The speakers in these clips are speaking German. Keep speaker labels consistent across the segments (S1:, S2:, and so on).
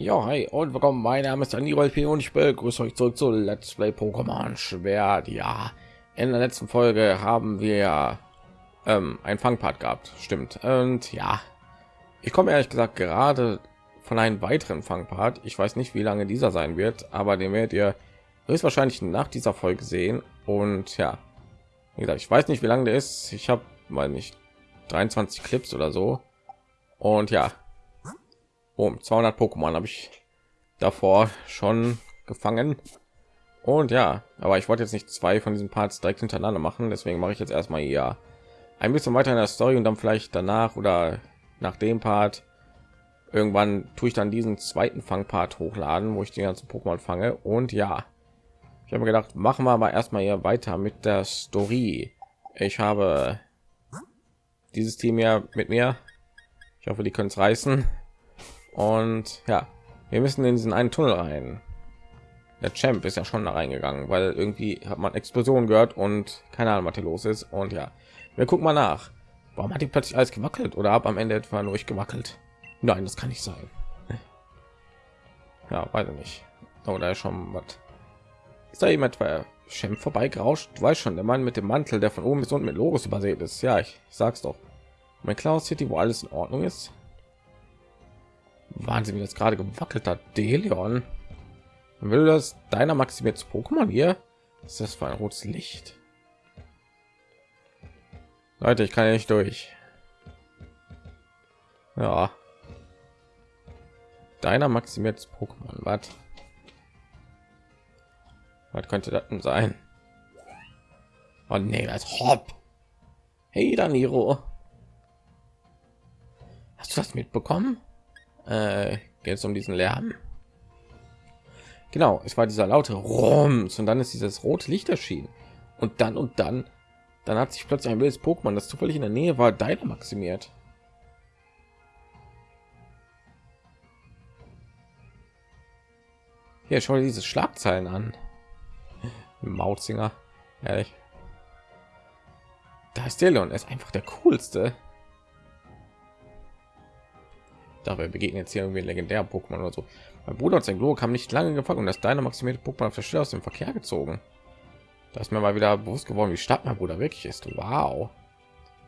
S1: Ja, hi und willkommen. Mein Name ist Daniel P. und ich begrüße euch zurück zu Let's Play Pokémon Schwert. Ja, in der letzten Folge haben wir ähm, ein Fangpart gehabt, stimmt. Und ja, ich komme ehrlich gesagt gerade von einem weiteren Fangpart. Ich weiß nicht, wie lange dieser sein wird, aber den werdet ihr höchstwahrscheinlich nach dieser Folge sehen. Und ja, wie gesagt, ich weiß nicht, wie lange der ist. Ich habe mal nicht 23 Clips oder so. Und ja, um 200 Pokémon habe ich davor schon gefangen. Und ja, aber ich wollte jetzt nicht zwei von diesen Parts direkt hintereinander machen, deswegen mache ich jetzt erstmal ja ein bisschen weiter in der Story und dann vielleicht danach oder nach dem Part irgendwann tue ich dann diesen zweiten Fangpart hochladen, wo ich die ganzen Pokémon fange. Und ja, ich habe gedacht, machen wir aber erstmal hier weiter mit der Story. Ich habe dieses Team ja mit mir. Ich hoffe, die können es reißen. Und ja, wir müssen in diesen einen Tunnel rein. Der Champ ist ja schon da reingegangen, weil irgendwie hat man Explosion gehört und keine Ahnung, was hier los ist. Und ja, wir gucken mal nach. Warum hat die plötzlich alles gewackelt oder ab am Ende etwa nur ich gewackelt? Nein, das kann nicht sein. Ja, weiter nicht. Oh, da ist schon was. Ist da jemand bei Champ vorbeigerauscht? Du weißt schon, der Mann mit dem Mantel, der von oben bis unten mit Logos übersät ist. Ja, ich, ich sag's doch. Mein Klaus City, wo alles in Ordnung ist. Wahnsinn, wie das gerade gewackelt hat. Deleon. Will das deiner maximiert Pokémon hier? Ist das für ein rotes Licht? Leute, ich kann ja nicht durch. Ja. Deiner maximiert Pokémon, was? Was könnte das denn sein? Oh nee, das Hopp. Hey, Daniro. Hast du das mitbekommen? Äh, geht es um diesen Lärm. Genau, es war dieser laute Rums und dann ist dieses rote Licht erschienen und dann und dann, dann hat sich plötzlich ein wildes Pokémon, das zufällig in der Nähe war, deiner maximiert. Hier, schau dir diese Schlagzeilen an. Mauzinger, ehrlich. Da ist der Leon, er ist einfach der coolste dabei begegnen jetzt hier irgendwie legendär Pokémon oder so. Mein Bruder und sein Glo kam nicht lange gefangen und das deine maximierte Pokémon auf der aus dem Verkehr gezogen. Da ist mir mal wieder bewusst geworden, wie stark mein Bruder wirklich ist. Wow.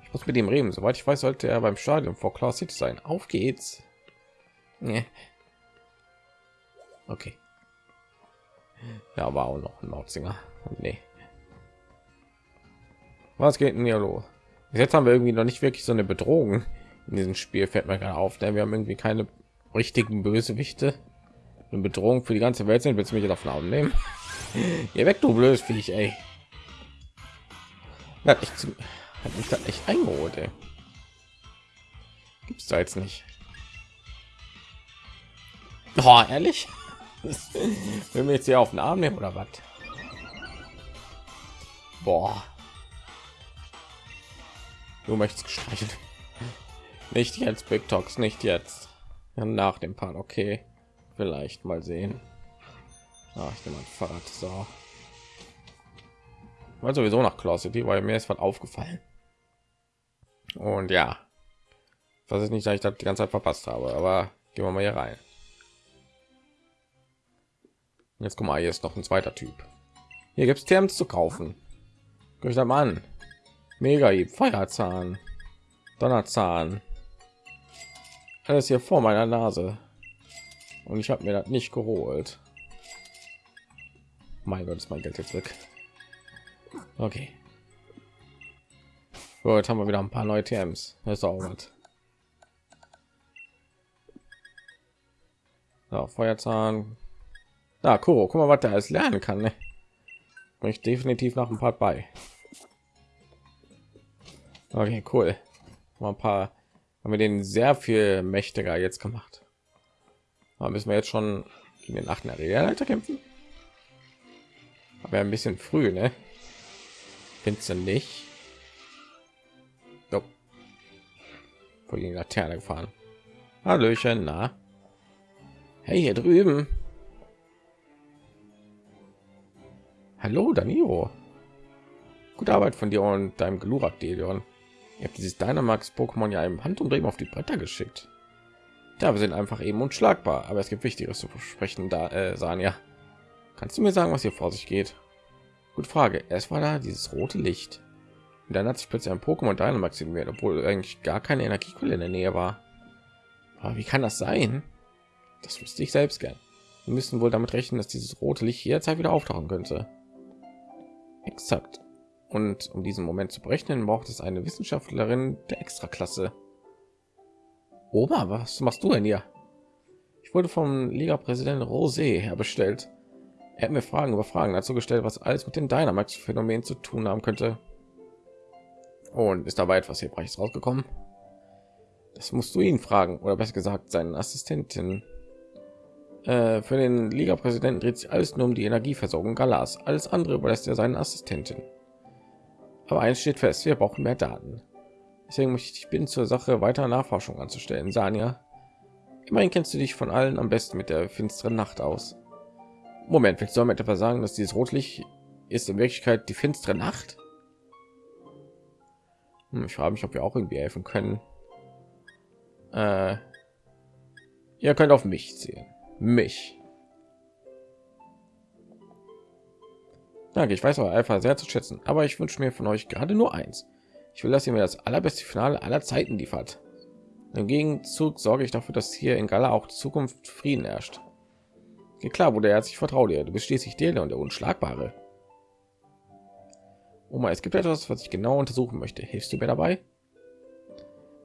S1: Ich muss mit ihm reden. Soweit ich weiß, sollte er beim Stadion vor Claw City sein. Auf geht's. Nee. Okay. Ja, war auch noch ein Mauzinger. Nee. Was geht denn hier los? Jetzt haben wir irgendwie noch nicht wirklich so eine Bedrohung in diesem Spiel fällt mir gerade auf, denn wir haben irgendwie keine richtigen Bösewichte. Eine Bedrohung für die ganze Welt sind. Willst du mich davon aufnehmen? Ihr weg, du blödes Viech, ey. Hat mich, hat mich da echt eingeholt, ey. Gibt's da jetzt nicht? Oh, ehrlich? Wenn wir jetzt hier auf den Arm nehmen oder was? Boah. Du möchtest gestreichelt. Nicht jetzt, Big Talks, nicht jetzt. Ja, nach dem Part, okay. Vielleicht mal sehen. Ah, ich nehme ein Fahrrad. So. War sowieso nach Claw City, weil mir ist was aufgefallen. Und ja, was ist nicht, dass ich das die ganze Zeit verpasst habe, aber gehen wir mal hier rein. Jetzt guck mal, hier ist noch ein zweiter Typ. Hier gibt es Terms zu kaufen. Guck ich da mal an. Mega Feuerzahn, Donnerzahn, alles hier vor meiner Nase und ich habe mir das nicht geholt. Mein Gott, ist mein Geld jetzt weg. Okay. So, jetzt haben wir wieder ein paar neue TMs. Das ist auch was. So, Feuerzahn. Da, Kuro, guck mal, was der alles lernen kann. Ne? Ich definitiv nach ein paar bei. Okay, cool. Mal ein paar haben wir den sehr viel mächtiger jetzt gemacht. Aber müssen wir jetzt schon in den achten Arenaleiter kämpfen? Aber ein bisschen früh, ne? Findest du nicht? Nope. Vor die Laterne gefahren. Hallöchen, na? Hey, hier drüben. Hallo, Danilo. Gute Arbeit von dir und deinem Glurak, Delion. Ihr habt dieses Dynamax Pokémon ja im Handumdrehen auf die Bretter geschickt. Ja, wir sind einfach eben unschlagbar, aber es gibt Wichtigeres zu versprechen. Da, äh, Sanja, kannst du mir sagen, was hier vor sich geht? Gut Frage. Es war da dieses rote Licht. Und dann hat sich plötzlich ein Pokémon Dynamax in mir, obwohl eigentlich gar keine Energiequelle in der Nähe war. Aber wie kann das sein? Das wüsste ich selbst gern. Wir müssen wohl damit rechnen, dass dieses rote Licht jederzeit wieder auftauchen könnte. Exakt. Und um diesen Moment zu berechnen, braucht es eine Wissenschaftlerin der Extraklasse. Oma, was machst du denn hier? Ich wurde vom Liga-Präsident Rosé herbestellt. Er hat mir Fragen über Fragen dazu gestellt, was alles mit dem Dynamax-Phänomen zu tun haben könnte. Und ist dabei etwas Hilfreiches rausgekommen? Das musst du ihn fragen, oder besser gesagt seinen Assistentin. Äh, für den Liga-Präsidenten dreht sich alles nur um die Energieversorgung Galas. Alles andere überlässt er seinen Assistenten. Aber eins steht fest: Wir brauchen mehr Daten. Deswegen möchte ich bin zur Sache weiter Nachforschung anzustellen. Sanja, immerhin kennst du dich von allen am besten mit der finsteren Nacht aus. Moment, willst du damit etwa sagen, dass dieses Rotlicht ist in Wirklichkeit die finstere Nacht? Hm, ich frage mich, ob wir auch irgendwie helfen können. Äh, ihr könnt auf mich zählen. Mich. Danke, ich weiß aber einfach sehr zu schätzen, aber ich wünsche mir von euch gerade nur eins. Ich will, dass ihr mir das allerbeste Finale aller Zeiten liefert. Im Gegenzug sorge ich dafür, dass hier in Gala auch Zukunft Frieden herrscht. Ja, klar, wurde er sich vertraut dir. Du bist schließlich der und der Unschlagbare. Oma, es gibt etwas, was ich genau untersuchen möchte. Hilfst du mir dabei?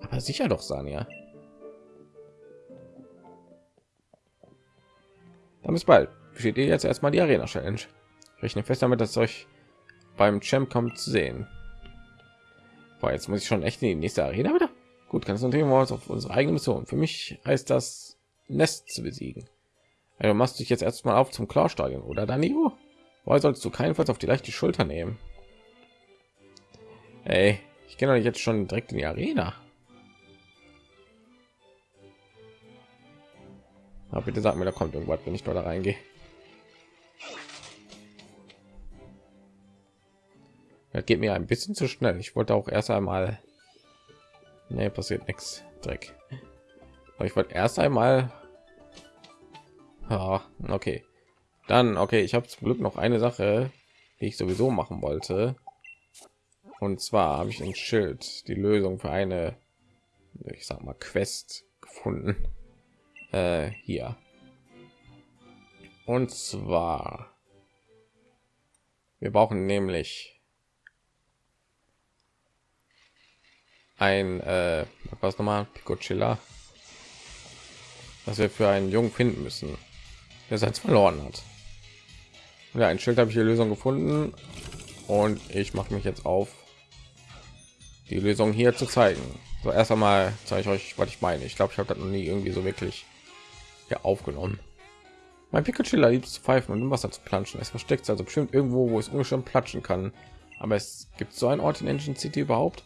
S1: Aber sicher doch, Sanja. Dann bis bald. Steht ihr jetzt erstmal die Arena Challenge. Ich rechne fest damit, dass euch beim Champ kommt zu sehen. Boah, jetzt muss ich schon echt in die nächste Arena wieder. Gut, kann es wir uns auf unsere eigene Mission. Für mich heißt das Nest zu besiegen. Also machst dich jetzt erstmal auf zum Klarstadion oder Danilo? Woher sollst du keinenfalls auf die leichte Schulter nehmen? Ey, ich euch jetzt schon direkt in die Arena. Aber bitte sag mir, da kommt irgendwas, wenn ich da reingehe. Das geht mir ein bisschen zu schnell. Ich wollte auch erst einmal. Nee, passiert nichts. Dreck. Aber ich wollte erst einmal. Ja, okay. Dann, okay, ich habe zum Glück noch eine Sache, die ich sowieso machen wollte. Und zwar habe ich ein Schild, die Lösung für eine, ich sag mal, Quest gefunden. Äh, hier. Und zwar, wir brauchen nämlich ein äh, was nochmal Picochilla, was wir für einen Jungen finden müssen, der sein verloren hat. Ja, ein Schild habe ich die Lösung gefunden und ich mache mich jetzt auf, die Lösung hier zu zeigen. So erst einmal zeige ich euch, was ich meine. Ich glaube, ich habe das noch nie irgendwie so wirklich hier aufgenommen. Mein Pikachu liebt zu pfeifen und im Wasser zu planschen. Es versteckt also bestimmt irgendwo, wo es ungefähr platschen kann. Aber es gibt so einen Ort in Engine City überhaupt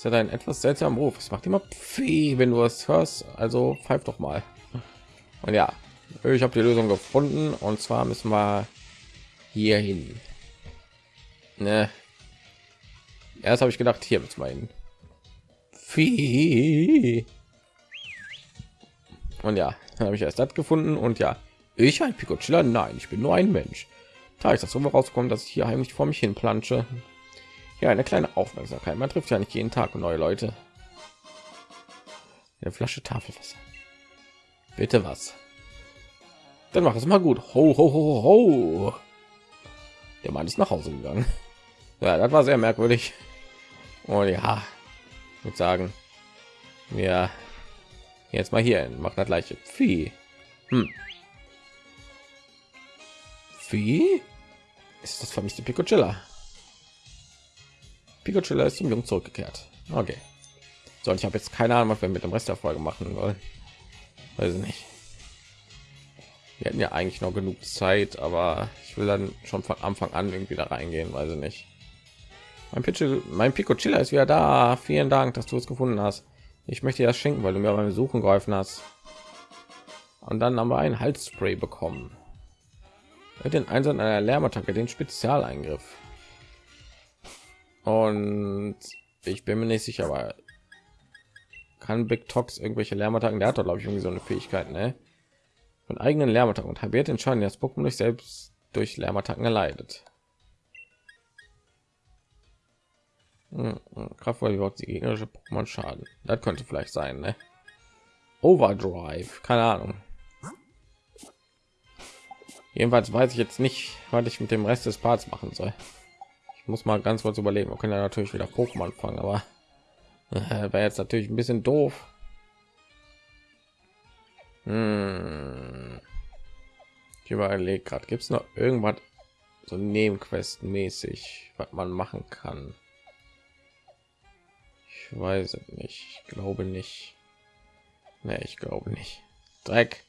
S1: ist ja ein etwas seltsamer Ruf. Es macht immer Pfee, wenn du es hörst. Also pfeif doch mal. Und ja, ich habe die Lösung gefunden. Und zwar müssen wir hier hin. Ne. Erst habe ich gedacht, hier mit meinen. Und ja, habe ich erst das gefunden. Und ja, ich ein Picocilla? Nein, ich bin nur ein Mensch. Da ist das so rauskommen, dass ich hier heimlich vor mich hin plansche. Ja, eine kleine Aufmerksamkeit. Man trifft ja nicht jeden Tag neue Leute. Eine Flasche Tafelwasser. Bitte was? Dann mach es mal gut. Ho, ho, ho, ho. Der Mann ist nach Hause gegangen. Ja, das war sehr merkwürdig. Und ja, ich würde sagen, wir jetzt mal hier. Macht das gleiche. Vieh. Hm. Vieh? Ist das vermisste Picocilla? Pikachu ist zum Jungen zurückgekehrt. Okay. So, ich habe jetzt keine Ahnung, was wir mit dem Rest der Folge machen wollen. Weiß ich nicht. Wir hätten ja eigentlich noch genug Zeit, aber ich will dann schon von Anfang an irgendwie da reingehen, weiß ich nicht. Mein Pichu, mein Picocilla ist wieder da. Vielen Dank, dass du es gefunden hast. Ich möchte das schenken, weil du mir beim Suchen geholfen hast. Und dann haben wir ein Halsspray bekommen. Mit den Einsatz einer Lärmattacke, den Spezialeingriff. Und ich bin mir nicht sicher, aber kann Big Tox irgendwelche Lärmattacken? Der hat doch, glaube ich, irgendwie so eine Fähigkeit, ne? Von eigenen Lärmattacken und halbiert den Schaden, das Pokémon nicht selbst durch Lärmattacken erleidet. Hm, hm, Kraftvoll überhaupt die gegnerische Pokémon Schaden. Das könnte vielleicht sein, ne? Overdrive, keine Ahnung. Jedenfalls weiß ich jetzt nicht, was ich mit dem Rest des Parts machen soll. Ich muss mal ganz kurz überlegen. Wir können ja natürlich wieder Pokémon fangen, aber äh, wäre jetzt natürlich ein bisschen doof. Hm. Ich überlege gerade, gibt es noch irgendwas so Nebenquest mäßig, was man machen kann? Ich weiß nicht. Ich glaube nicht. Ne, ich glaube nicht. Dreck.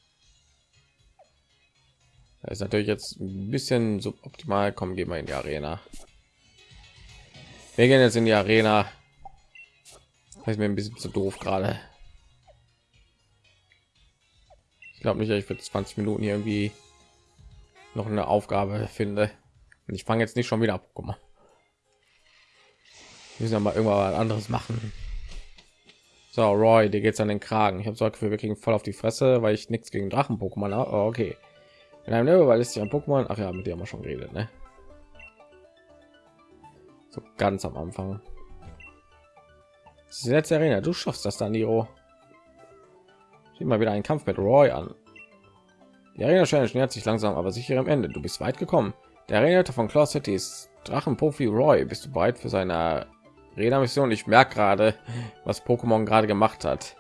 S1: Das ist natürlich jetzt ein bisschen suboptimal. Kommen, gehen wir in die Arena. Wir gehen jetzt in die Arena. Das ist mir ein bisschen zu doof gerade. Ich glaube nicht, ich für 20 Minuten hier irgendwie noch eine Aufgabe finde. Und ich fange jetzt nicht schon wieder ab. Guck mal. Wir müssen mal irgendwann anderes machen. So, Roy, dir geht's an den Kragen. Ich habe so für wir kriegen voll auf die Fresse, weil ich nichts gegen Drachen-Pokémon habe. Oh, okay. In einem Level, weil es sich ein Pokémon. Ach ja, mit dir haben wir schon geredet, ne? So ganz am Anfang. Das ist die letzte Arena. Du schaffst das dann, Niro. Sieh mal wieder einen Kampf mit Roy an. Die Arena Challenge nähert sich langsam, aber sicher am Ende. Du bist weit gekommen. Der Arena von Claw City ist Drachenprofi Roy. Bist du bereit für seine Arena-Mission? Ich merke gerade, was Pokémon gerade gemacht hat.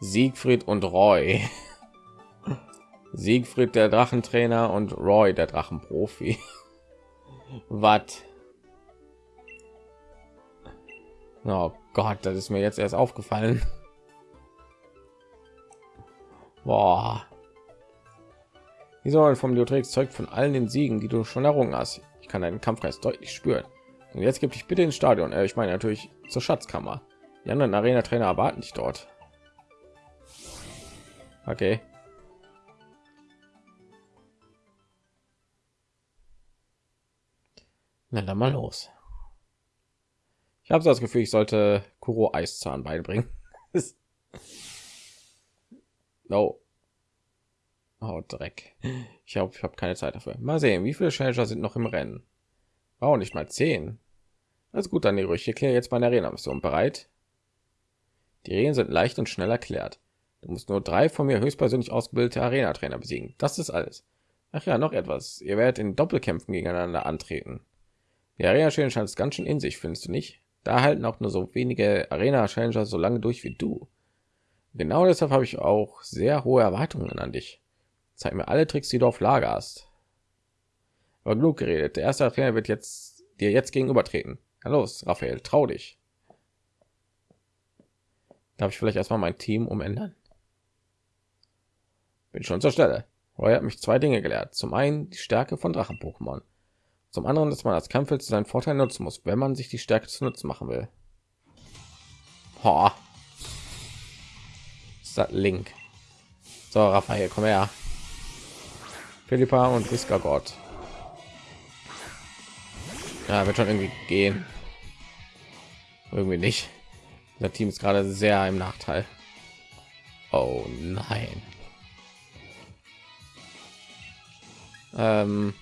S1: Siegfried und Roy. Siegfried der Drachentrainer und Roy der Drachenprofi. Was? Oh Gott, das ist mir jetzt erst aufgefallen. Boah. Die Säule vom Leotrex zeugt von allen den Siegen, die du schon errungen hast. Ich kann deinen Kampfgeist deutlich spüren. Und jetzt gibt ich bitte ins Stadion. Äh, ich meine natürlich zur Schatzkammer. Die anderen Arena-Trainer erwarten dich dort. Okay. Na dann mal los. Ich habe so das Gefühl, ich sollte Kuro Eiszahn beibringen. no. Oh, Dreck. Ich habe ich hab keine Zeit dafür. Mal sehen, wie viele Challenger sind noch im Rennen. Oh, nicht mal zehn. Also gut, dann ich erkläre jetzt meine Arena-Mission. Bereit? Die Regeln sind leicht und schnell erklärt. Du musst nur drei von mir höchstpersönlich ausgebildete Arena-Trainer besiegen. Das ist alles. Ach ja, noch etwas. Ihr werdet in Doppelkämpfen gegeneinander antreten. Die Arena Challenge scheint ganz schön in sich, findest du nicht? Da halten auch nur so wenige Arena Challenger so lange durch wie du. Genau deshalb habe ich auch sehr hohe Erwartungen an dich. Zeig mir alle Tricks, die du auf Lager hast. Aber genug geredet. Der erste Trainer wird jetzt dir jetzt gegenübertreten. Na los, Raphael, trau dich. Darf ich vielleicht erstmal mein Team umändern? Bin schon zur Stelle. Roy hat mich zwei Dinge gelehrt. Zum einen die Stärke von Drachen-Pokémon. Zum anderen, dass man als Kampfeld zu seinen Vorteil nutzen muss, wenn man sich die Stärke zu nutzen machen will. Ho. Link. So, Raphael, komm her. Philippa und Gott. Ja, wird schon irgendwie gehen. Irgendwie nicht. Das Team ist gerade sehr im Nachteil. Oh nein. Ähm,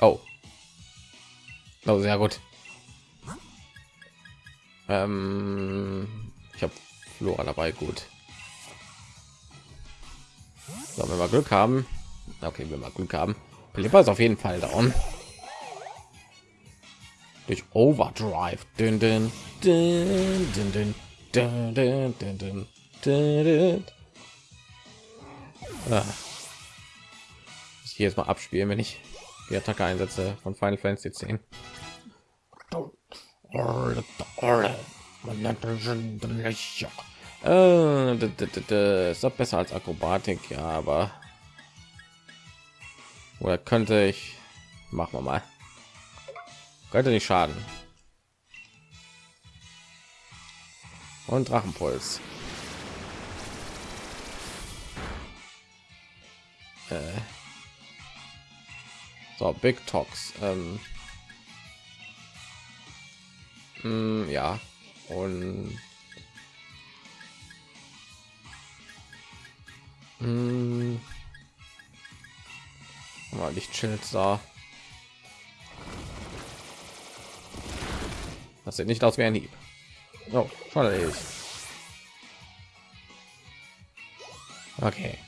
S1: oh, Oh, sehr gut. Ähm, ich habe Flora dabei, gut. So, wenn wir Glück haben. Okay, wenn wir Glück haben. Philippa ist auf jeden Fall down. Durch Overdrive. Dün, dün, dün, dün, dün, dün, dün, dün, dün, dün. Ah. Ich hier jetzt mal abspielen, wenn ich die Attacke einsetze von Final Fantasy 10. Äh, ist doch besser als Akrobatik, ja, aber oder könnte ich machen wir mal könnte nicht schaden und Drachenpuls äh. So, Big Talks. Ähm, mh, ja, und mm, mh, mal Lichtschild sah Das sieht nicht aus wie ein Hieb. Oh, voll Okay.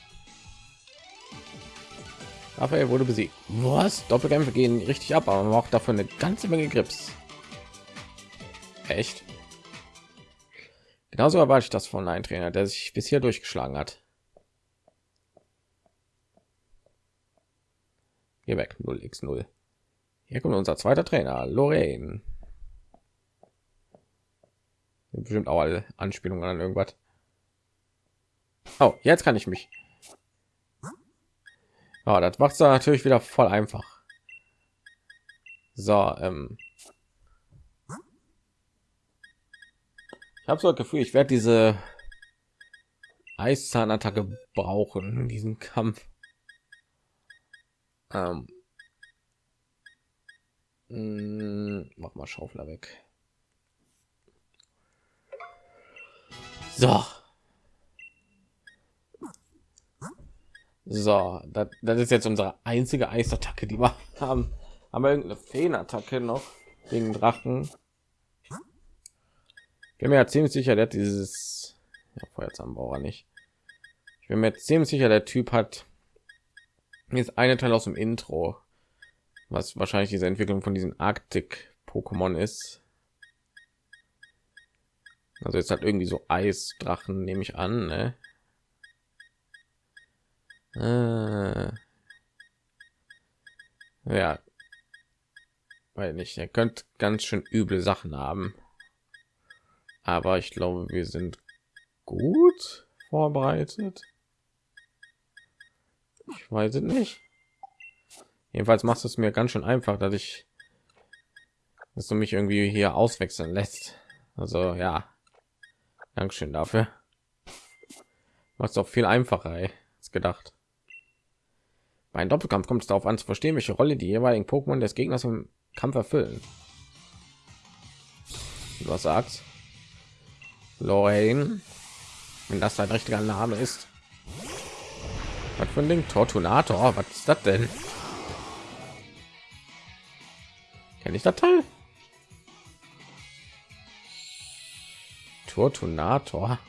S1: Raphael wurde besiegt. Was? Doppelkämpfe gehen richtig ab, aber man braucht dafür eine ganze Menge Grips. Echt? Genauso erwarte ich das von einem Trainer, der sich bisher durchgeschlagen hat. Hier weg 0x0. Hier kommt unser zweiter Trainer, Lorraine. Bestimmt auch alle Anspielungen an irgendwas. Oh, jetzt kann ich mich. Ja, das macht natürlich wieder voll einfach. So, ähm, ich habe so das Gefühl, ich werde diese Eiszahnattacke brauchen in diesem Kampf. Ähm, mh, mm, mach mal Schaufler weg. So. So, das, das ist jetzt unsere einzige Eisattacke, die wir haben. Haben wir irgendeine Feenattacke noch gegen Drachen? Ich bin mir ja ziemlich sicher, der hat dieses ja, Feuerzahnbauer nicht. Ich bin mir ziemlich sicher, der Typ hat jetzt eine Teil aus dem Intro, was wahrscheinlich diese Entwicklung von diesen Arktik-Pokémon ist. Also jetzt hat irgendwie so Eisdrachen, nehme ich an. Ne? Äh, ja, weil nicht. Er könnte ganz schön üble Sachen haben, aber ich glaube, wir sind gut vorbereitet. Ich weiß es nicht. Jedenfalls machst du es mir ganz schön einfach, dass ich, dass du mich irgendwie hier auswechseln lässt. Also ja, Dankeschön dafür. Macht es auch viel einfacher als gedacht. Bei Doppelkampf kommt es darauf an zu verstehen, welche Rolle die jeweiligen Pokémon des Gegners im Kampf erfüllen. Was sagst? Lorraine, wenn das dein richtiger Name ist. Was für ein Ding? Tortunator? Was ist das denn? Kenne ich das Teil? Tortunator?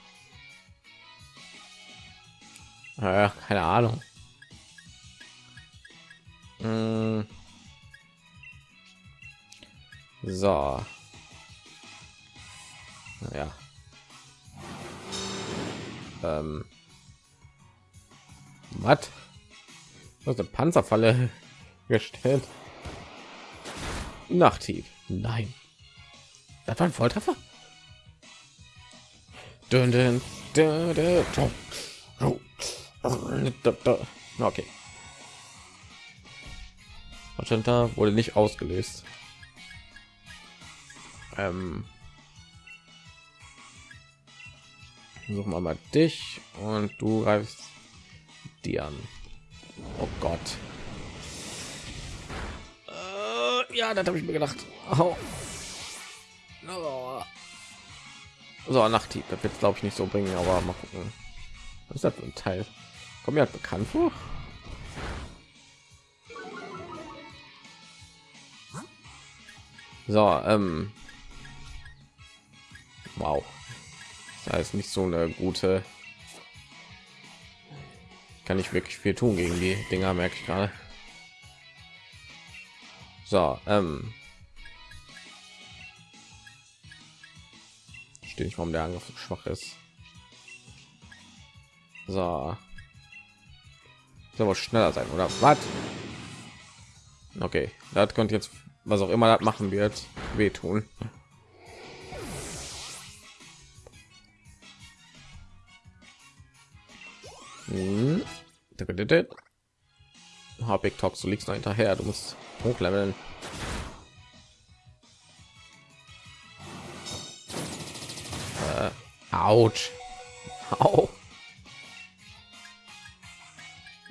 S1: Äh, keine Ahnung. Hm. So. Ja. Ähm. Was? Was eine Panzerfalle gestellt? Nachtief. Nein. Das war ein Volltreffer. Dun, dun, dun, okay. Magenta wurde nicht ausgelöst. Ähm, suchen wir mal dich und du greifst die an. Oh Gott. Äh, ja, das habe ich mir gedacht. Oh. Oh. So, Nachthieb. Das wird glaube ich nicht so bringen, aber mal gucken. Was ist das für ein Teil? Kommt mir halt bekannt vor. So, ähm, wow, da ist nicht so eine gute. Kann ich wirklich viel tun gegen die Dinger, merke ich gerade. So, ähm, stehe ich, warum der Angriff so schwach ist. So, soll aber schneller sein oder was? Okay, das könnte jetzt was auch immer das machen wird, wehtun. Hm. Big Talks, du liegst noch hinterher, du musst hochleveln. Äh. Au.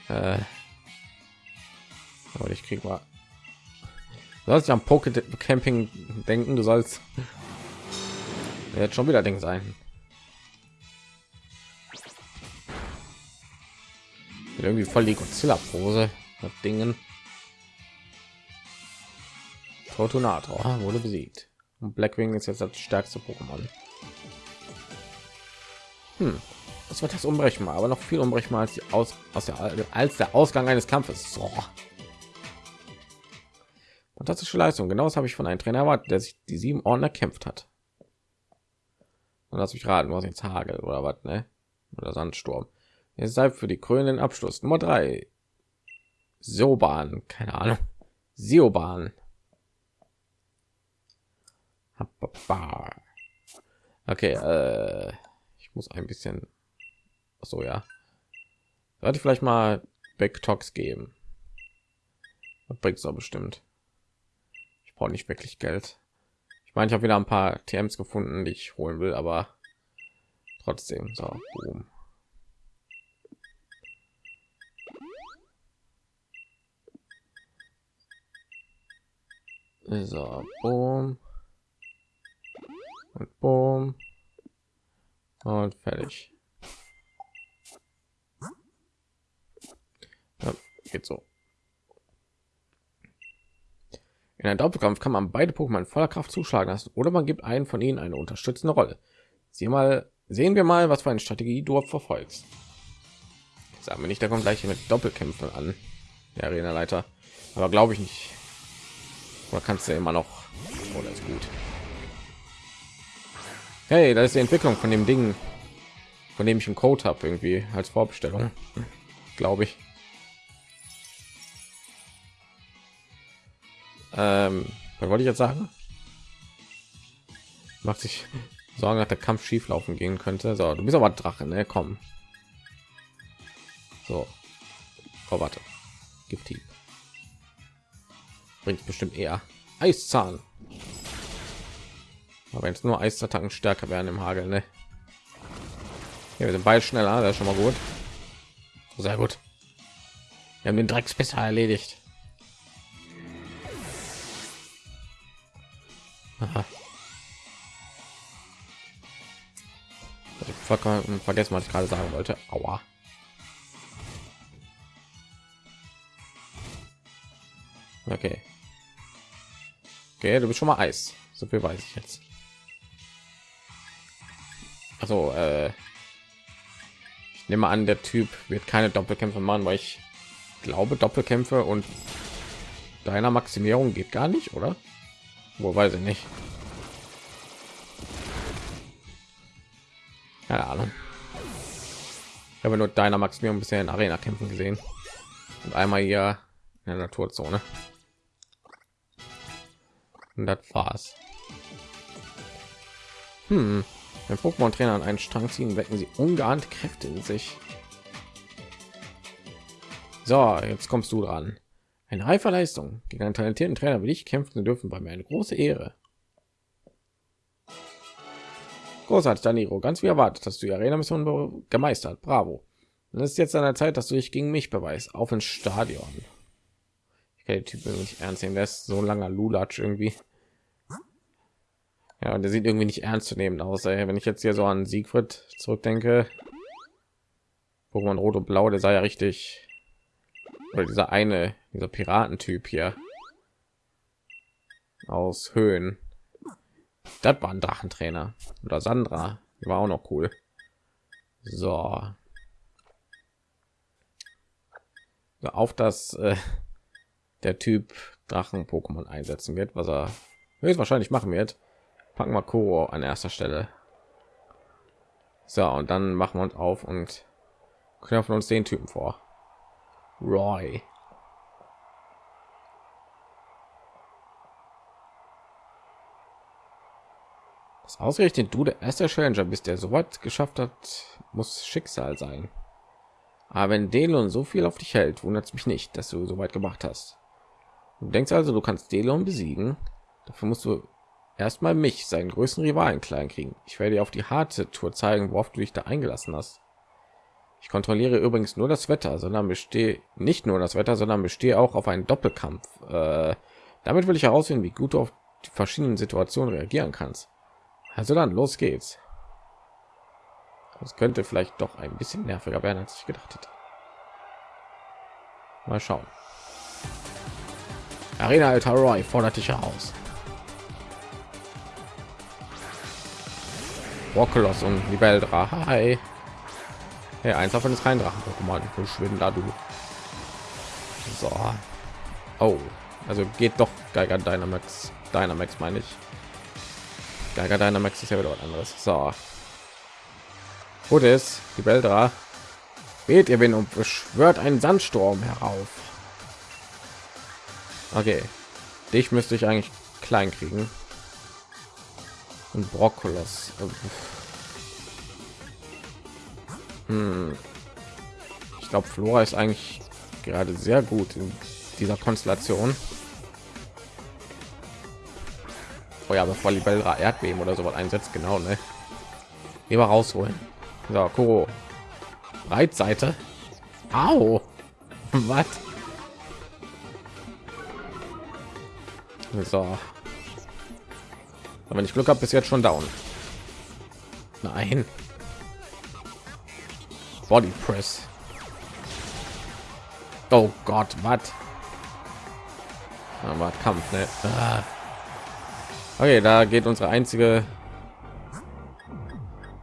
S1: Äh, aber ich krieg mal sollst ja am Poke Camping denken, du sollst jetzt schon wieder Ding sein. irgendwie voll die Godzilla-Pose mit Dingen. Fortunator wurde besiegt. Und Blackwing ist jetzt das stärkste Pokémon. Hm. Das wird das unberechenbar, aber noch viel unberechenbar als, aus, aus der, als der Ausgang eines Kampfes. So. Fantastische Leistung. Genau das habe ich von einem Trainer erwartet, der sich die sieben Orden erkämpft hat. Und lass mich raten, was jetzt Hagel oder was, ne? Oder Sandsturm. Jetzt sei für die krönenden Abschluss Nummer drei. Soban, keine Ahnung. Sioban. Okay, äh, ich muss ein bisschen. So ja. Sollte ich vielleicht mal Backtox geben. Bringt es bestimmt. Brauche nicht wirklich Geld. Ich meine, ich habe wieder ein paar TMs gefunden, die ich holen will, aber trotzdem so. Boom. So, boom. Und boom. Und fertig. Ja, geht so. In einem Doppelkampf kann man beide Pokémon voller Kraft zuschlagen lassen oder man gibt einen von ihnen eine unterstützende Rolle. Sieh mal, sehen wir mal, was für eine Strategie du verfolgst. Sagen wir nicht, da kommt gleich mit Doppelkämpfen an, der Arena-Leiter. Aber glaube ich nicht. Oder kannst du immer noch? Oder oh, ist gut. Hey, da ist die Entwicklung von dem Ding, von dem ich einen Code habe, irgendwie als Vorbestellung, glaube ich. Ähm, was wollte ich jetzt sagen? Macht sich Sorgen, dass der Kampf schief laufen gehen könnte. So, du bist aber Drache, ne? Komm. So. Oh, warte. Gifthieb. Bringt bestimmt eher. Eiszahn. Aber jetzt nur Eisattacken stärker werden im Hagel, ne? Ja, wir sind beide schneller, das ist schon mal gut. Sehr gut. Wir haben den Drecks besser erledigt. Vergessen, was ich gerade sagen wollte. Aua. Okay. Okay, du bist schon mal Eis. So viel weiß ich jetzt. Also, äh, ich nehme an, der Typ wird keine Doppelkämpfe machen, weil ich glaube, Doppelkämpfe und deiner Maximierung geht gar nicht, oder? Wo weiß ich nicht. Keine Ahnung. Ich habe nur deiner Maximierung bisher in Arena kämpfen gesehen und einmal hier in der Naturzone. Und das war's. Hm. Wenn Pokémon-Trainer an einen Strang ziehen, wecken sie ungeahnte Kräfte in sich. So, jetzt kommst du dran. Eine reife Leistung. Gegen einen talentierten Trainer wie ich kämpfen dürfen, bei mir eine große Ehre. Großartig, Daniro. Ganz wie erwartet, dass du die Arena-Mission gemeistert. Bravo. Und es ist jetzt an der Zeit, dass du dich gegen mich beweist. Auf ins Stadion. Ich kann den Typen nicht ernst nehmen. Der ist so langer Lulatsch irgendwie. Ja, der sieht irgendwie nicht ernst zu nehmen aus. Ey. Wenn ich jetzt hier so an Siegfried zurückdenke, Pokémon Rot und Blau, der sei ja richtig. Oder dieser eine, dieser Piratentyp hier aus Höhen. Das war ein Drachentrainer oder Sandra, die war auch noch cool. So, auf das äh, der Typ Drachen Pokémon einsetzen wird, was er höchstwahrscheinlich machen wird packen wir Kuro an erster Stelle. So, und dann machen wir uns auf und knöpfen uns den Typen vor. Roy. Das ausgerechnet du der erste Challenger bist, der so weit geschafft hat, muss Schicksal sein. Aber wenn Delon so viel auf dich hält, wundert es mich nicht, dass du so weit gemacht hast. Du denkst also, du kannst Delon besiegen. Dafür musst du erstmal mich seinen größten rivalen klein kriegen ich werde dir auf die harte tour zeigen worauf du dich da eingelassen hast ich kontrolliere übrigens nur das wetter sondern bestehe nicht nur das wetter sondern bestehe auch auf einen doppelkampf äh, damit will ich herausfinden wie gut du auf die verschiedenen situationen reagieren kannst also dann los geht's das könnte vielleicht doch ein bisschen nerviger werden als ich gedacht hätte Mal schauen. Arena Alter Roy fordert dich heraus. Rockelos und Libeldra. Hi. Hey, eins davon ist kein Drachen-Pokémon. Verschwinden da du. So. Oh. Also geht doch Geiger Dynamax. Dynamax meine ich. Geiger Dynamax ist ja wieder was anderes. So. Gut ist, die Beldra. Wählt ihr Wind und beschwört einen Sandsturm herauf. Okay. Dich müsste ich eigentlich klein kriegen. Und Brokkolos. Ich glaube, Flora ist eigentlich gerade sehr gut in dieser Konstellation. Oh ja, bevor Libellra Erdbeben oder so was einsetzt, genau, ne? Lieber rausholen. So, Kuro. Breitseite. Au. Was? So. wenn ich Glück habe, bis jetzt schon down. Nein. Body Press. Oh Gott, was? Aber Kampf, ne? Okay, da geht unsere einzige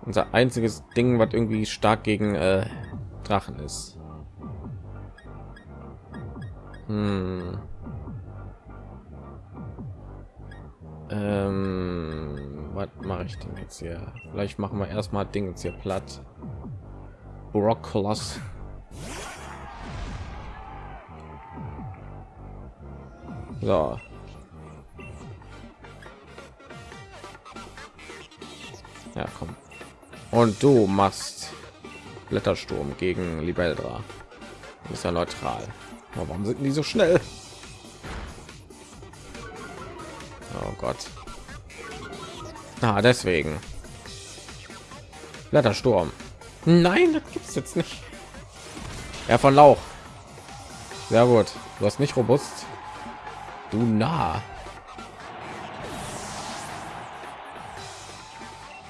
S1: unser einziges Ding, was irgendwie stark gegen äh, Drachen ist. Hm. Ähm, was mache ich denn jetzt hier? Vielleicht machen wir erstmal Ding jetzt hier platt. Brocklos. So. Ja, komm. Und du machst Blättersturm gegen Libeldra. Ist ja neutral. Aber warum sind die so schnell? Oh Gott. Ah, deswegen. Blättersturm. Nein, das gibt's jetzt nicht. Er von Lauch. Sehr gut. Du hast nicht robust. Du nah.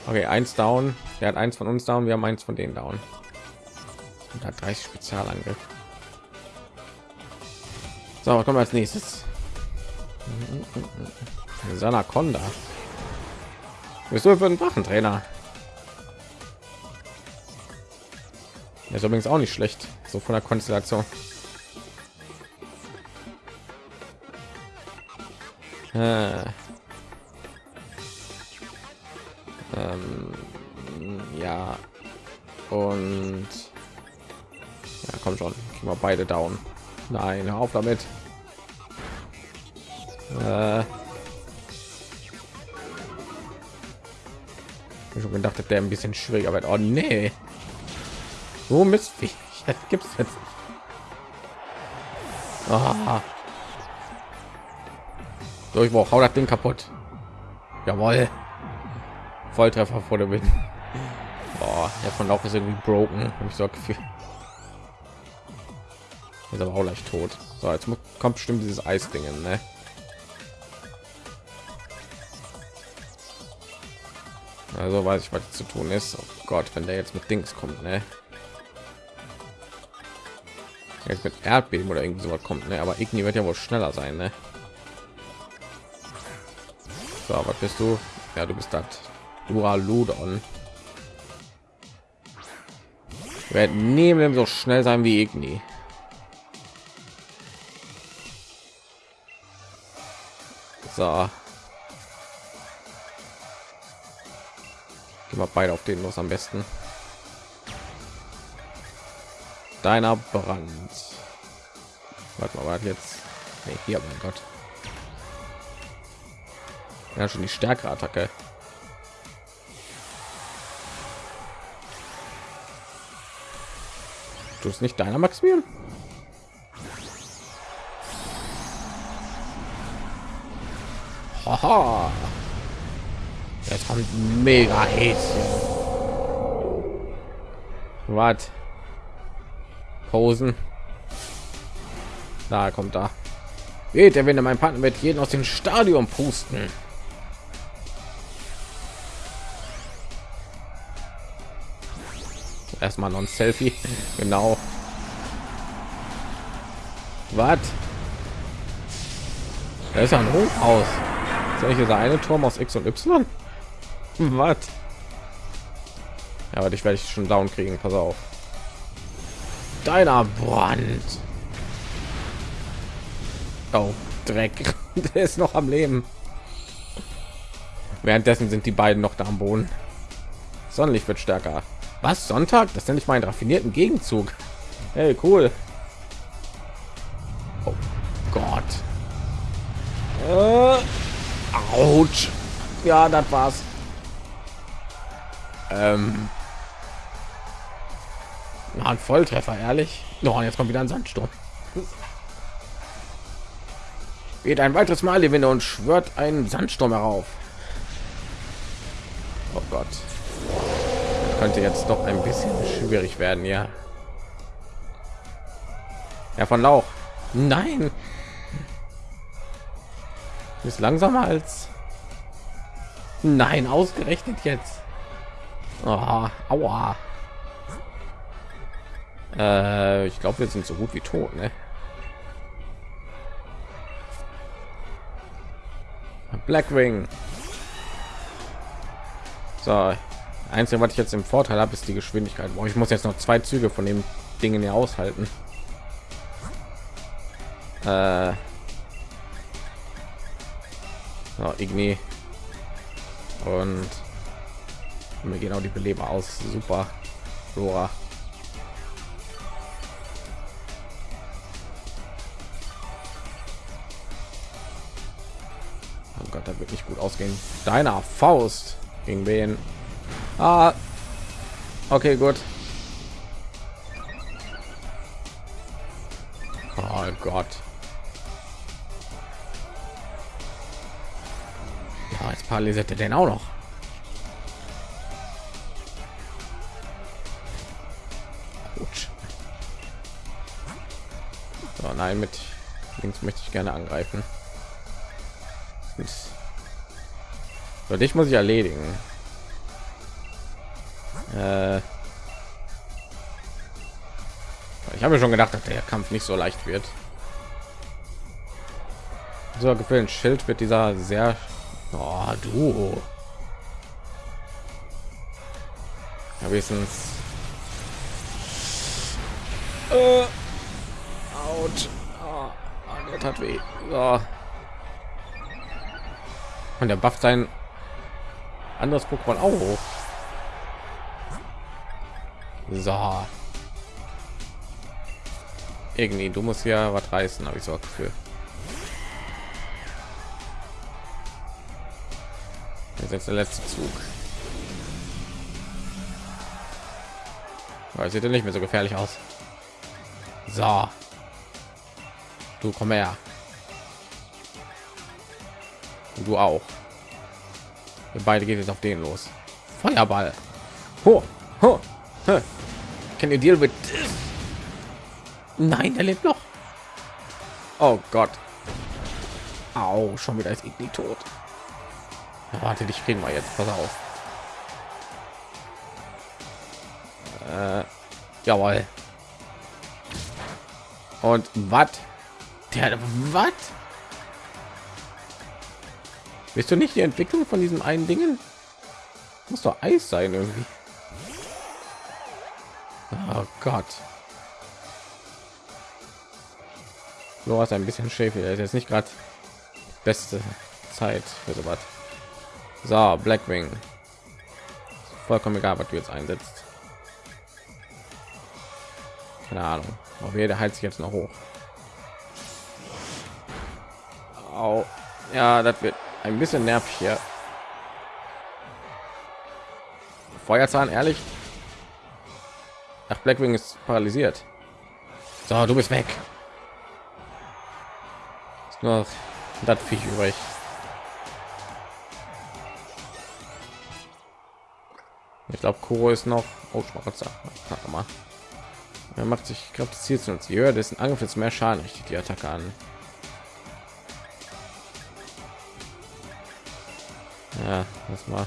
S1: Okay, eins down. Der hat eins von uns down. Wir haben eins von denen down. Und hat 30 Spezialangriff. So, was kommt als nächstes? Sanaconda. Bist du für einen Wachentrainer? Ist übrigens auch nicht schlecht, so von der Konstellation. Äh. Ähm, ja. Und ja, komm schon, kriegen wir beide down. Nein, auf damit. Äh, ich schon gedacht, der ein bisschen schwieriger wird. Oh nee. So missfähig. Gibt es jetzt. Oh. Durchbruch, hau das Ding kaputt. Jawohl. Volltreffer vor der Wind. Boah, der von Lauf ist irgendwie broken. Habe ich so Gefühl. Ist aber auch leicht tot. So, jetzt kommt bestimmt dieses Eisdingen, ne? Also weiß ich, was zu tun ist. Oh Gott, wenn der jetzt mit Dings kommt, ne? Jetzt mit Erdbeben oder irgendwie sowas kommt, ne? Aber Igni wird ja wohl schneller sein, ne? So, was bist du? Ja, du bist das. Duraludon. Werden nie so schnell sein wie Igni. So. Gehen wir beide auf den los am besten. Deiner Brand. Warte mal, warte jetzt. Nee, hier, mein Gott. Ja, schon die stärkere Attacke. Du ist nicht deiner Maximilian? Haha. Jetzt kommt mega Häschen. Was? Posen. Da kommt da. Geht der wenn mein Partner wird jeden aus dem Stadion pusten. Erstmal noch ein Selfie. Genau. Was? Da ist ja ein Hochhaus. Soll ich dieser eine Turm aus X und Y? Was? Ja, aber dich werde ich schon down kriegen. Pass auf. Deiner Brand. Oh, Dreck. Der ist noch am Leben. Währenddessen sind die beiden noch da am Boden. Sonnenlicht wird stärker. Was? Sonntag? Das nenne ich meinen raffinierten Gegenzug. Hey, cool. Oh Gott. Äh, ouch. Ja, das war's. Ähm. Na, ein Volltreffer, ehrlich. Oh, jetzt kommt wieder ein Sandsturm. Geht ein weiteres Mal die Winde und schwört einen Sandsturm herauf. Oh Gott. Das könnte jetzt doch ein bisschen schwierig werden, ja. Ja, von Lauch. Nein. Ist langsamer als. Nein, ausgerechnet jetzt. Oh, aua. Äh, ich glaube, wir sind so gut wie tot, ne? Blackwing. So, einzige, was ich jetzt im Vorteil habe, ist die Geschwindigkeit. Boah, ich muss jetzt noch zwei Züge von dem Dingen hier aushalten. Äh, so, Igni und mir gehen auch die Beleber aus. Super, Flora. Ausgehen. Deiner Faust gegen wen? Ah, okay, gut. Oh Gott. Ja, jetzt paralysiert er den auch noch. Gut. So, nein, mit links möchte ich gerne angreifen. So, dich muss ich erledigen. Äh ich habe schon gedacht, dass der Kampf nicht so leicht wird. So Gefühl, ein Schild wird dieser sehr oh, du ja, wenigstens äh, out. Oh, hat weh. So. Und der bufft sein anderes Pokémon auch hoch. So. Irgendwie, du musst ja was reißen, habe ich so Gefühl. Jetzt, jetzt der letzte Zug. Aber sieht ja nicht mehr so gefährlich aus. So. Du komm her. Und du auch. Beide geht jetzt auf den los. Feuerball. Ho, ho, ho. Can you deal with this? Nein, er lebt noch. Oh Gott. Au, schon wieder ist irgendwie tot. Ja, warte, dich kriegen wir jetzt. Pass auf. Äh, jawohl. Und was? Der was? Bist du nicht die Entwicklung von diesem einen Dingen? Muss doch Eis sein irgendwie. Oh Gott. Du hast ein bisschen Schäfer. Er ist jetzt nicht gerade beste Zeit für sowas. So, Blackwing. Vollkommen egal, was du jetzt einsetzt. Keine Ahnung. Auf jeder heilt sich jetzt noch hoch. Au. Ja, das wird ein bisschen nervig hier. Feuerzahn, ehrlich? Ach, Blackwing ist paralysiert. So, du bist weg. Ist nur das Viech übrig. Ich glaube, Kuro ist noch. Oh, Schmarotzer. mal. Er macht sich, ich glaube, das Ziel zu uns. Je höher dessen Angriff ist, mehr Schaden richtet die Attacke an. Ja, das mal.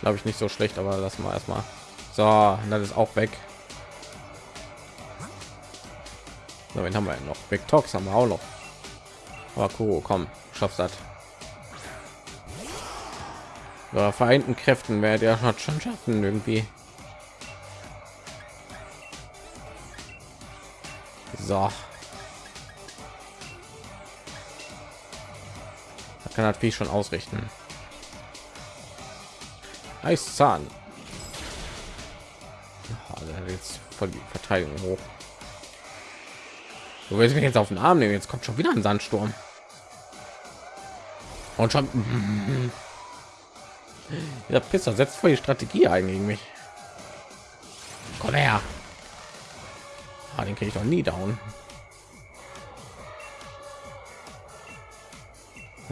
S1: Glaube ich nicht so schlecht, aber lass mal erstmal. So, das ist auch weg. So, haben wir noch? Big Talks haben wir auch noch. Aber cool, komm, schaffst das. Ja, vereinten Kräften wäre der hat schon schaffen irgendwie. So. Da kann wie schon ausrichten. Eiszahn. Also jetzt von die Verteidigung hoch. Du willst mich jetzt auf den Arm nehmen. Jetzt kommt schon wieder ein Sandsturm. Und schon. Der Pisser setzt voll die Strategie ein gegen mich. Komm her. Ah, den kriege ich noch nie down.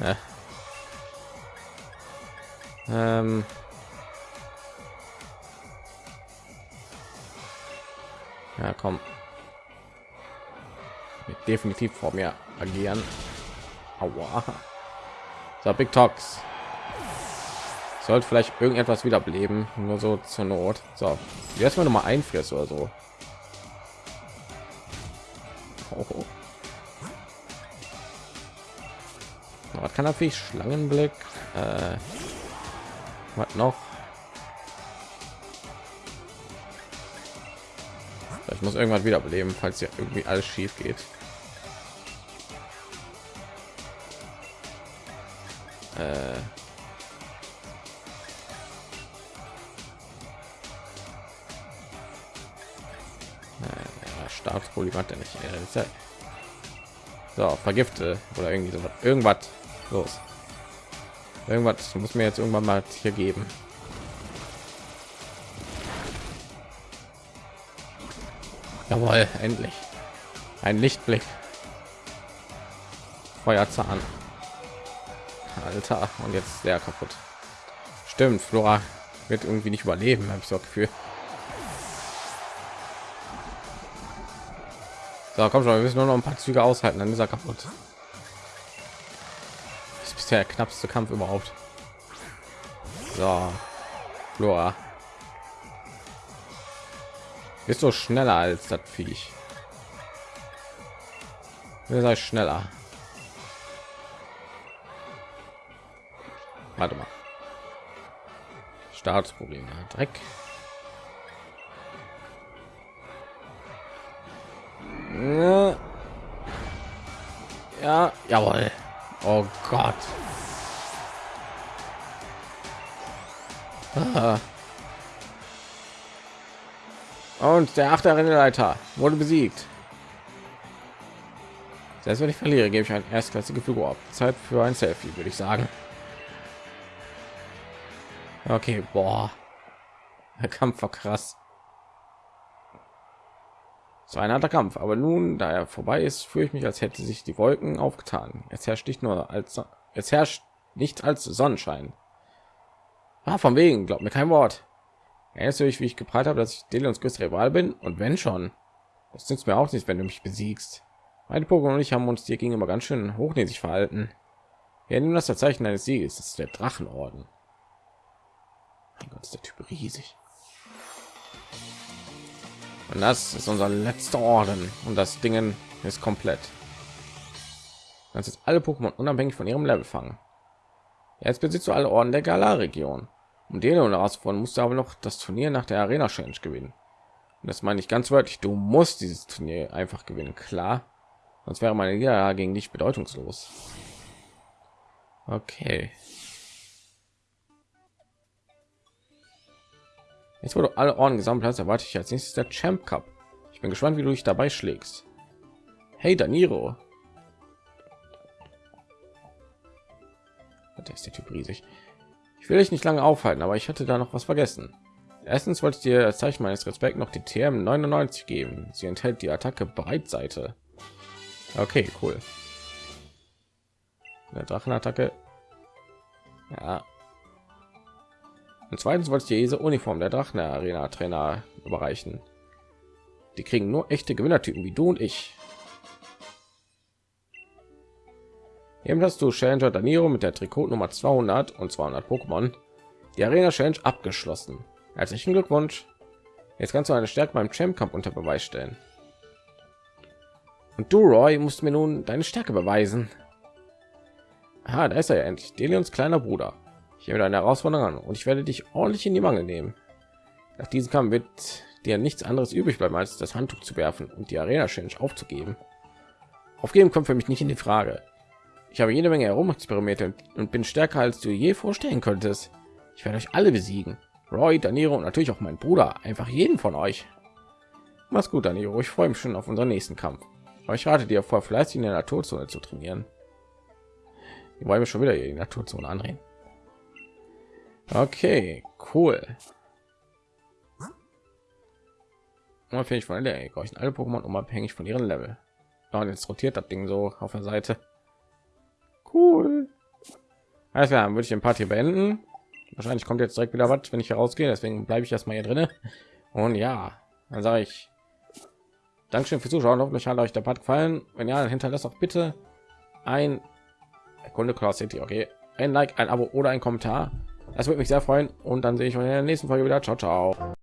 S1: Ja. Ähm. Ja, komm. Mit definitiv vor mir agieren. Aua. So, Big Talks. Sollte vielleicht irgendetwas wiederbeleben, nur so zur Not. So, jetzt mal noch mal einfriert oder so. Oh. Was kann er Schlangenblick? Äh, was noch? Muss irgendwann wiederbeleben, falls ja irgendwie alles schief geht. Äh, Staatsproblem hat er nicht. So, vergifte oder irgendwie so irgendwas los. Irgendwas muss mir jetzt irgendwann mal hier geben. Jawohl, endlich. Ein Lichtblick. Feuerzahn. Alter, und jetzt sehr kaputt. Stimmt, Flora wird irgendwie nicht überleben, habe ich so Gefühl. So, komm schon, wir müssen nur noch ein paar Züge aushalten, dann ist er kaputt. Das ist bisher der knappste Kampf überhaupt. So, Flora. Bist du schneller als das Viech? Wer sei schneller? Warte mal. Staatsprobleme. Dreck. Ja. ja, jawohl. Oh Gott. Und der achte Rennleiter wurde besiegt. Selbst wenn ich verliere, gebe ich ein erstklassige Figur ab. Zeit für ein Selfie, würde ich sagen. Okay, boah. Der Kampf war krass. So ein harter Kampf, aber nun, da er vorbei ist, fühle ich mich, als hätte sich die Wolken aufgetan. Jetzt herrscht nicht nur als es herrscht nicht als Sonnenschein. Ah, von wegen, glaubt mir kein Wort. Erinnerst du dich, wie ich geprahlt habe, dass ich Delions größter Rival bin? Und wenn schon, das nützt mir auch nicht, wenn du mich besiegst. Meine Pokémon und ich haben uns dir gegenüber ganz schön hochnäsig verhalten. Wir nehmen das Zeichen eines Sieges. Das ist der Drachenorden. Mein Gott, ist der Typ riesig. Und das ist unser letzter Orden. Und das Ding ist komplett. Das ist alle Pokémon unabhängig von ihrem Level fangen. Jetzt besitzt du alle Orden der Galar-Region. Um den herauszufinden, musst du aber noch das Turnier nach der Arena Challenge gewinnen. Und das meine ich ganz wörtlich. Du musst dieses Turnier einfach gewinnen, klar. Sonst wäre meine Liga gegen dich bedeutungslos. Okay. Jetzt wurde alle Orden gesammelt hast, erwarte ich als nächstes der Champ Cup. Ich bin gespannt, wie du dich dabei schlägst. Hey Daniro. Der ist der Typ riesig. Ich will dich nicht lange aufhalten, aber ich hatte da noch was vergessen. Erstens wollte ich dir als Zeichen meines Respekts noch die TM 99 geben. Sie enthält die Attacke Breitseite. Okay, cool. Eine Drachenattacke. Ja. Und zweitens wollte ich dir diese Uniform der Drachen Arena Trainer überreichen. Die kriegen nur echte Gewinnertypen wie du und ich. Eben hast du Challenger Daniro mit der Trikot Nummer 200 und 200 Pokémon die Arena Challenge abgeschlossen. Herzlichen Glückwunsch. Jetzt kannst du eine Stärke beim Champ Kampf unter Beweis stellen. Und du, Roy, musst mir nun deine Stärke beweisen. Ah, da ist er ja endlich. Delions kleiner Bruder. Ich nehme deine Herausforderung an und ich werde dich ordentlich in die Mangel nehmen. Nach diesem Kampf wird dir nichts anderes übrig bleiben, als das Handtuch zu werfen und die Arena Challenge aufzugeben. Aufgeben kommt für mich nicht in die Frage. Ich habe jede Menge herumexperimente und bin stärker, als du je vorstellen könntest. Ich werde euch alle besiegen. Roy, Daniro und natürlich auch mein Bruder. Einfach jeden von euch. Mach's gut, Daniro. Ich freue mich schon auf unseren nächsten Kampf. Aber ich rate dir vor, fleißig in der Naturzone zu trainieren. Die wollen wir schon wieder die Naturzone andrehen. Okay, cool. Unabhängig von der alle Pokémon unabhängig von ihren Level. Und jetzt rotiert das Ding so auf der Seite. Cool. Alles klar, würde ich den Part hier beenden. Wahrscheinlich kommt jetzt direkt wieder was, wenn ich herausgehe. Deswegen bleibe ich erstmal hier drin. Und ja, dann sage ich Dankeschön fürs Zuschauen. Hoffentlich hat euch der Part gefallen. Wenn ja, dann hinterlasst auch bitte ein Kunde Class City. Okay, ein Like, ein Abo oder ein Kommentar. Das würde mich sehr freuen. Und dann sehe ich euch in der nächsten Folge wieder. Ciao, ciao.